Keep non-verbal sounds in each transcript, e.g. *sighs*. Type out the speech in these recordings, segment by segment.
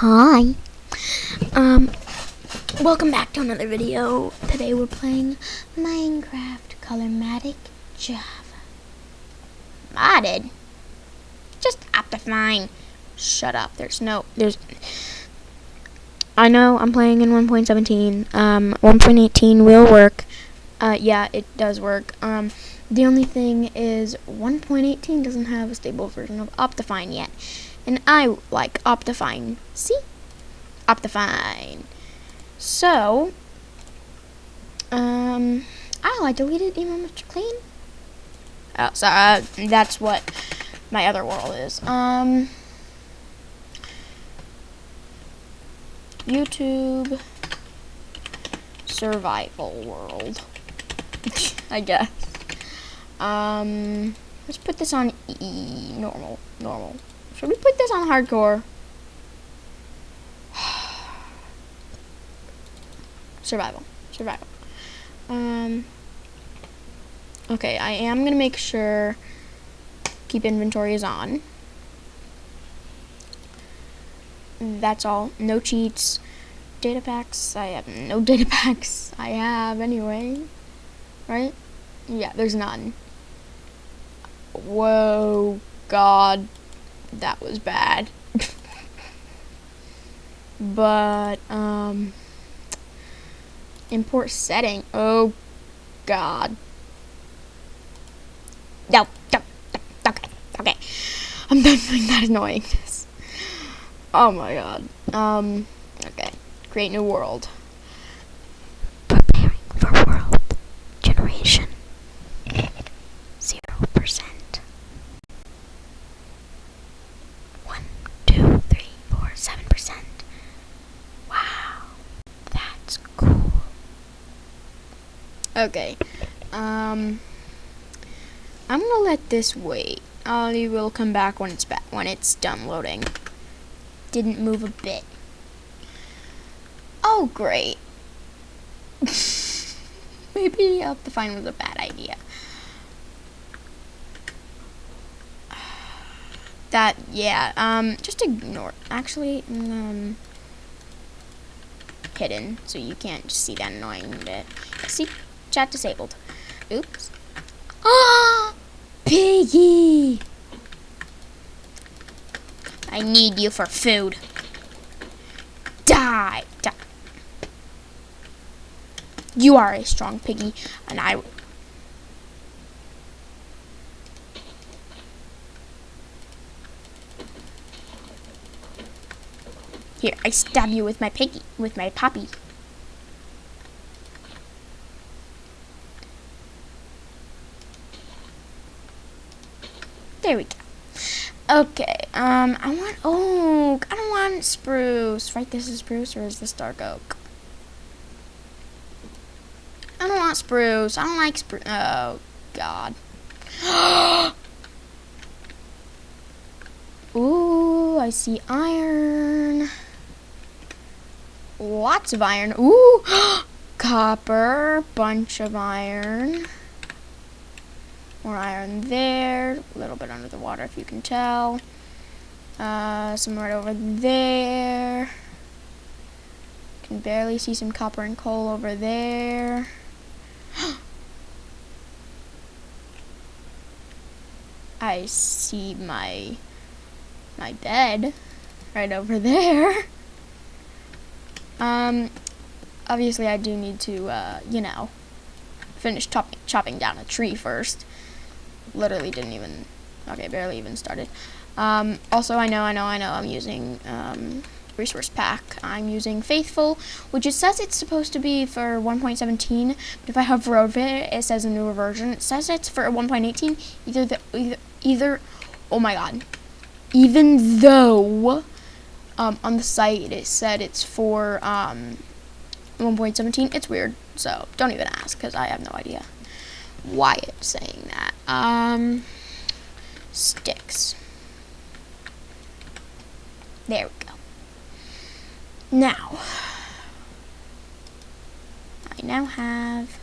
Hi. Um, welcome back to another video. Today we're playing Minecraft Colormatic Java. Modded? Just Optifine. Shut up. There's no, there's, I know I'm playing in 1.17. Um, 1.18 will work. Uh, yeah, it does work. Um, the only thing is 1.18 doesn't have a stable version of Optifine yet. And I like Optifine. See? Optifine. So, um, oh, I deleted emo Mr. Clean. Oh, so uh, that's what my other world is. Um, YouTube survival world. *laughs* I guess. Um, let's put this on e normal, normal. Should we put this on hardcore? *sighs* survival, survival. Um, okay, I am gonna make sure keep inventory is on. That's all. No cheats. Data packs. I have no *laughs* data packs. I have anyway. Right? Yeah, there's none. Whoa, God, that was bad. but, um, import setting. Oh, God. No, no, no, okay, okay. I'm done doing that annoyingness. Oh my god. Um, okay. Create new world. Preparing for world generation. Zero percent. One, two, three, four, seven percent. Wow. That's cool. Okay. Um I'm gonna let this wait. I will come back when it's back when it's done loading. Didn't move a bit. Oh great. *laughs* Maybe Optifine was a bad idea. That yeah, um just ignore actually um hidden so you can't just see that annoying bit. See chat disabled. Oops. Ah *gasps* Piggy! I need you for food. Die! Die! You are a strong piggy, and I... Here, I stab you with my piggy, with my poppy. There we go. Okay, um, I want oak. I don't want spruce. Right, this is spruce or is this dark oak? I don't want spruce. I don't like spruce. Oh, God. *gasps* Ooh, I see iron. Lots of iron. Ooh, *gasps* copper. Bunch of iron. More iron there. A little bit under the water if you can tell. Uh, some right over there. Can barely see some copper and coal over there. *gasps* I see my my bed right over there. *laughs* Um, obviously I do need to, uh, you know, finish chopping, chopping down a tree first literally didn't even, okay, barely even started. Um, also, I know, I know, I know, I'm using um, resource pack. I'm using Faithful, which it says it's supposed to be for 1.17, but if I hover over it, it says a newer version. It says it's for 1.18. Either the either either, oh my god, even though um, on the site it said it's for um, 1.17, it's weird. So don't even ask because I have no idea why it's saying that. Um, sticks. There we go. Now, I now have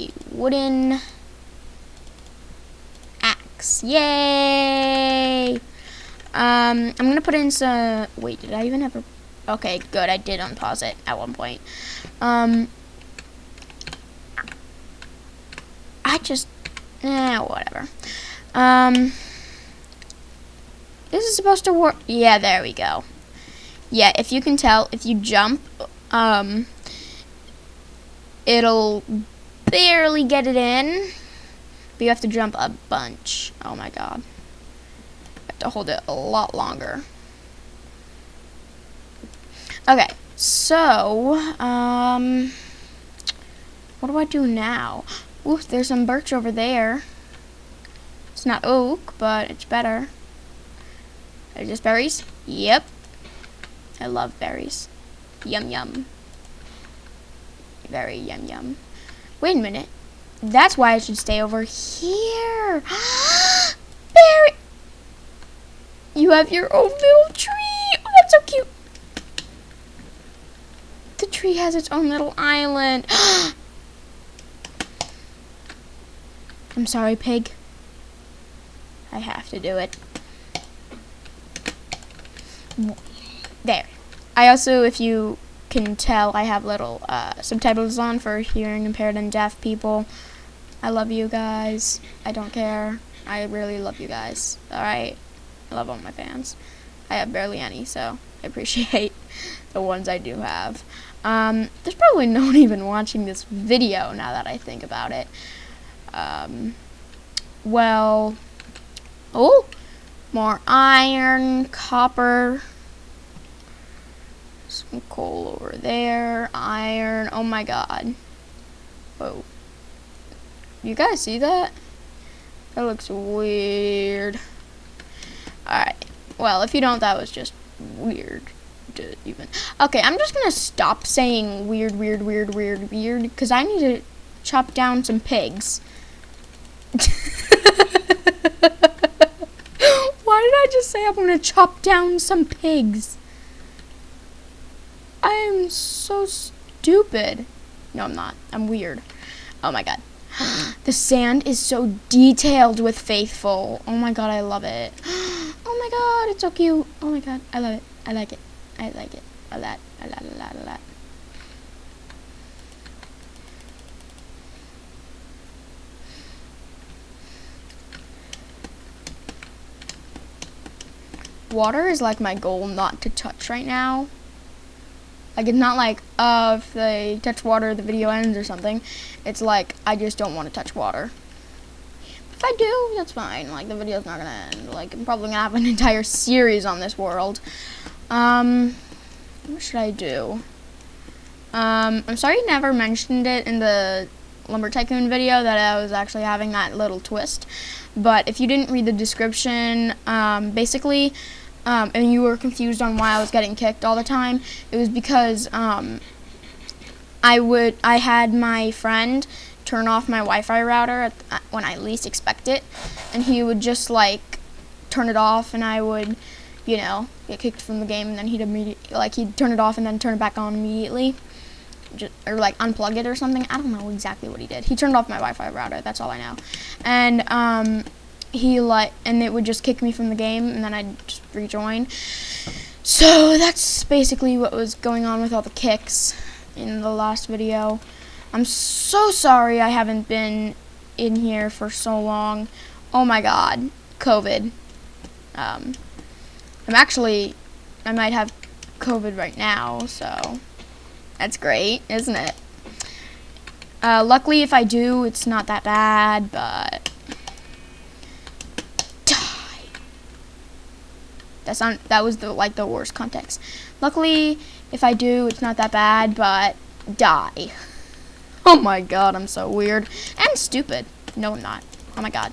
a wooden axe. Yay! Um, I'm gonna put in some. Wait, did I even ever? Okay, good. I did unpause it at one point. Um, I just, eh, whatever. Um, this is supposed to work. Yeah, there we go. Yeah, if you can tell, if you jump, um, it'll barely get it in, but you have to jump a bunch. Oh my god. You have to hold it a lot longer. Okay, so, um, what do I do now? Ooh, there's some birch over there. It's not oak, but it's better. Are just berries? Yep. I love berries. Yum yum. Very yum yum. Wait a minute. That's why I should stay over here. *gasps* Berry! You have your own little tree. Oh, that's so cute. The tree has its own little island. *gasps* I'm sorry, pig. I have to do it. There. I also, if you can tell, I have little uh, subtitles on for hearing impaired and deaf people. I love you guys. I don't care. I really love you guys. Alright? I love all my fans. I have barely any, so I appreciate *laughs* the ones I do have. Um, there's probably no one even watching this video now that I think about it. Um, well, oh, more iron, copper, some coal over there, iron, oh my god. Whoa. You guys see that? That looks weird. Alright, well, if you don't, that was just weird to even. Okay, I'm just gonna stop saying weird, weird, weird, weird, weird, because I need to chop down some pigs. *laughs* Why did I just say I'm gonna chop down some pigs? I am so stupid. No, I'm not. I'm weird. Oh my god. *gasps* the sand is so detailed with Faithful. Oh my god, I love it. *gasps* Oh my god, it's so cute. Oh my god, I love it. I like it. I like it. A lot, a lot, a lot, a lot. Water is like my goal not to touch right now. Like it's not like, uh, if they touch water, the video ends or something. It's like, I just don't want to touch water. If I do, that's fine. Like the video's not gonna end. Like I'm probably gonna have an *laughs* entire series on this world. Um, what should I do? Um, I'm sorry you never mentioned it in the Lumber Tycoon video that I was actually having that little twist. But if you didn't read the description, um, basically, um, and you were confused on why I was getting kicked all the time, it was because um, I would I had my friend turn off my Wi-Fi router at, at, when I least expect it, and he would just like turn it off, and I would, you know, get kicked from the game, and then he'd immediately like he'd turn it off and then turn it back on immediately. Just, or like unplug it or something. I don't know exactly what he did. He turned off my Wi-Fi router. That's all I know. And um, he like, and it would just kick me from the game, and then I'd just rejoin. So that's basically what was going on with all the kicks in the last video. I'm so sorry I haven't been in here for so long. Oh my god, COVID. Um, I'm actually, I might have COVID right now, so that's great, isn't it? Uh, luckily, if I do, it's not that bad, but... Die! That's not, that was the, like, the worst context. Luckily, if I do, it's not that bad, but die. *laughs* Oh my god, I'm so weird. And stupid. No, I'm not. Oh my god.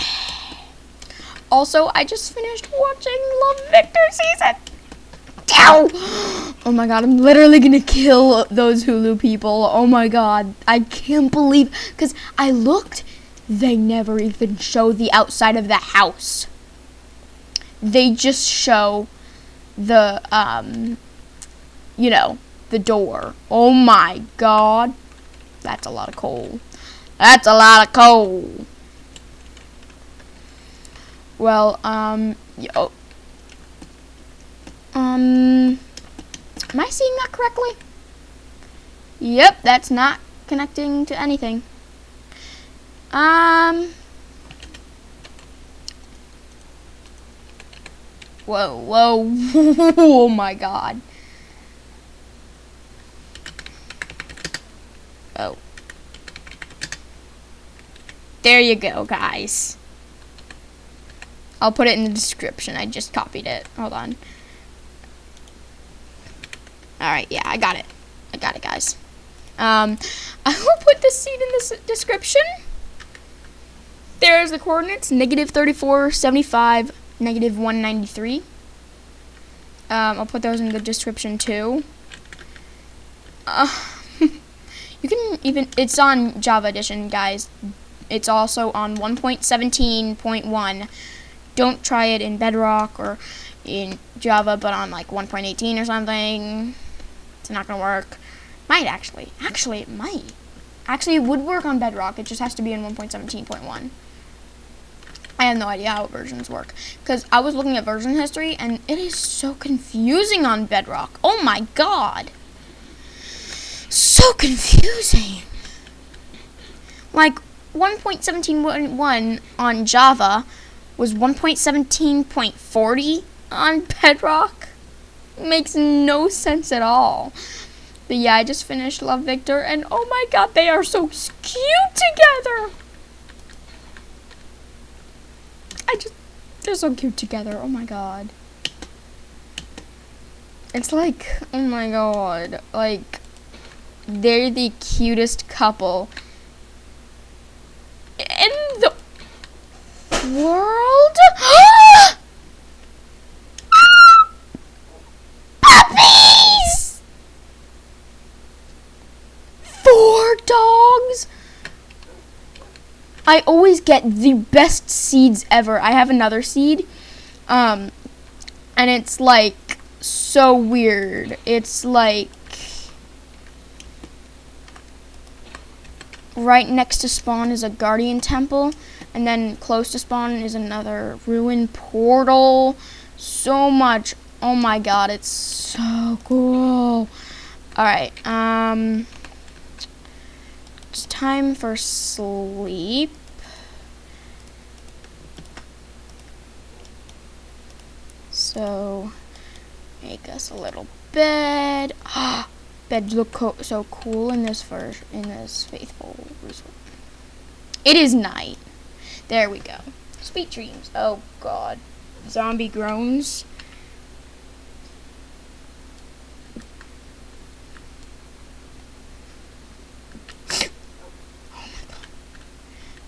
*sighs* Also, I just finished watching Love Victor season. Ow! *gasps* Oh my god, I'm literally gonna kill those Hulu people. Oh my god. I can't believe, because I looked, they never even show the outside of the house. They just show the, um, you know, the door. Oh my god. That's a lot of coal. That's a lot of coal. Well, um, yo. Um, am I seeing that correctly? Yep, that's not connecting to anything. Um, whoa, whoa, *laughs* oh my god. Oh. There you go, guys. I'll put it in the description. I just copied it. Hold on. Alright, yeah, I got it. I got it, guys. Um, *laughs* I will put the seed in the description. There's the coordinates, negative 34, 75, negative 193. Um, I'll put those in the description, too. Uh, *laughs* you can even, it's on Java Edition, guys. It's also on 1.17.1 don't try it in Bedrock or in Java, but on like 1.18 or something. It's not gonna work. Might actually. Actually, it might. Actually, it would work on Bedrock. It just has to be in 1.17.1. I have no idea how versions work. Because I was looking at version history, and it is so confusing on Bedrock. Oh my god. So confusing. Like, 1.17.1 on Java was 1.17.40 on Bedrock. Makes no sense at all. But yeah, I just finished Love Victor, and oh my god, they are so cute together! I just, they're so cute together, oh my god. It's like, oh my god, like, they're the cutest couple in the world? *gasps* Puppies! Four dogs? I always get the best seeds ever. I have another seed. Um, and it's like so weird. It's like right next to spawn is a guardian temple and then close to spawn is another ruined portal. So much. Oh my god, it's so cool. Alright, um... It's time for sleep. So, make us a little bed. Ah, *gasps* beds look co so cool in this version, in this faithful resort. It is night. There we go. Sweet dreams. Oh, God. Zombie groans.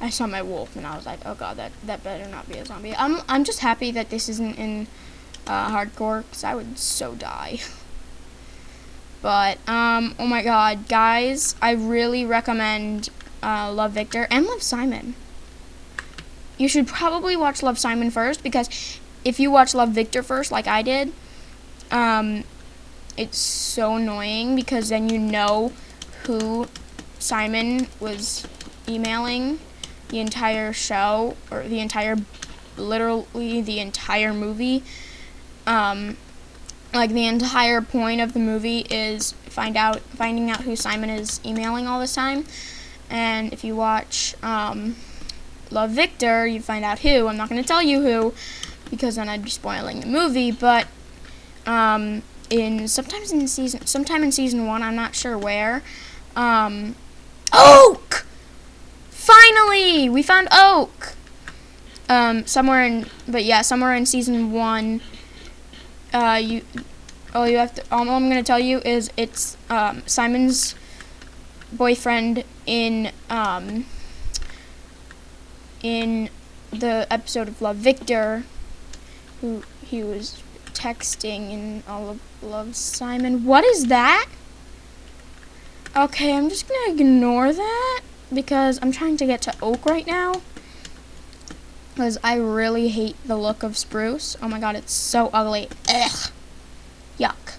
I saw my wolf and I was like, oh god, that that better not be a zombie. I'm I'm just happy that this isn't in uh, hardcore because I would so die. but um, oh my god, guys, I really recommend uh, Love Victor and Love Simon you should probably watch Love Simon first because if you watch Love Victor first, like I did, um, it's so annoying because then you know who Simon was emailing the entire show or the entire, literally the entire movie. Um, like the entire point of the movie is find out finding out who Simon is emailing all this time. And if you watch um, love Victor, you find out who. I'm not going to tell you who because then I'd be spoiling the movie, but um, in sometimes in season sometime in season 1, I'm not sure where. Um, Oak! Finally, we found Oak. Um, somewhere in but yeah, somewhere in season 1 uh, you all you have to all I'm going to tell you is it's um, Simon's boyfriend in um, in the episode of Love Victor, who he was texting in all of Love Simon. What is that? Okay, I'm just gonna ignore that because I'm trying to get to Oak right now. Because I really hate the look of Spruce. Oh my god, it's so ugly. Ugh. Yuck.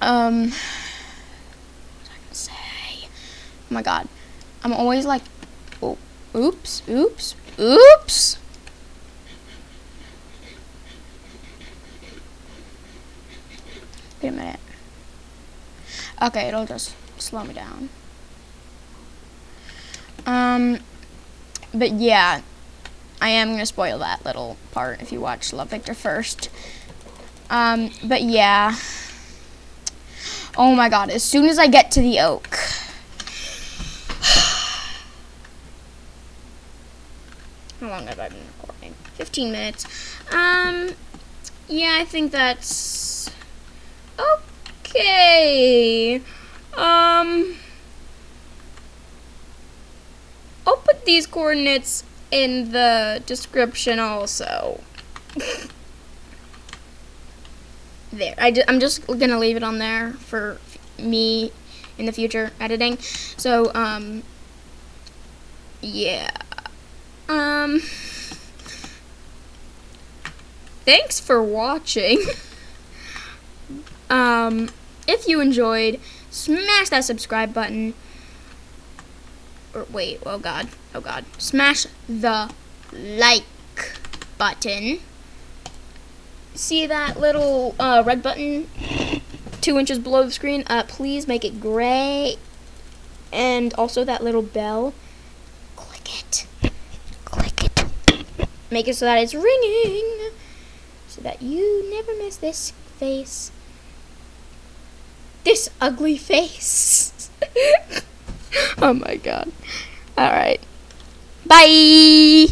Um, what was I gonna say? Oh my god. I'm always like, oh, Oops, oops, oops. Wait a minute. Okay, it'll just slow me down. Um, but yeah, I am gonna spoil that little part if you watch Love Victor first. Um, but yeah. Oh my god, as soon as I get to the oak. *sighs* How long have I been recording? 15 minutes. Um, yeah, I think that's okay. Um, I'll these coordinates in the description also. there. I am just gonna leave it on there for me in the future editing. So, um, yeah. Um, thanks for watching. um, if you enjoyed, smash that subscribe button. Or wait, oh god, oh god. Smash the like button. See that little uh, red button two inches below the screen? Uh, please make it gray. And also that little bell. Click it Click it. make it so that it's ringing so that you never miss this face this ugly face *laughs* oh my god all right bye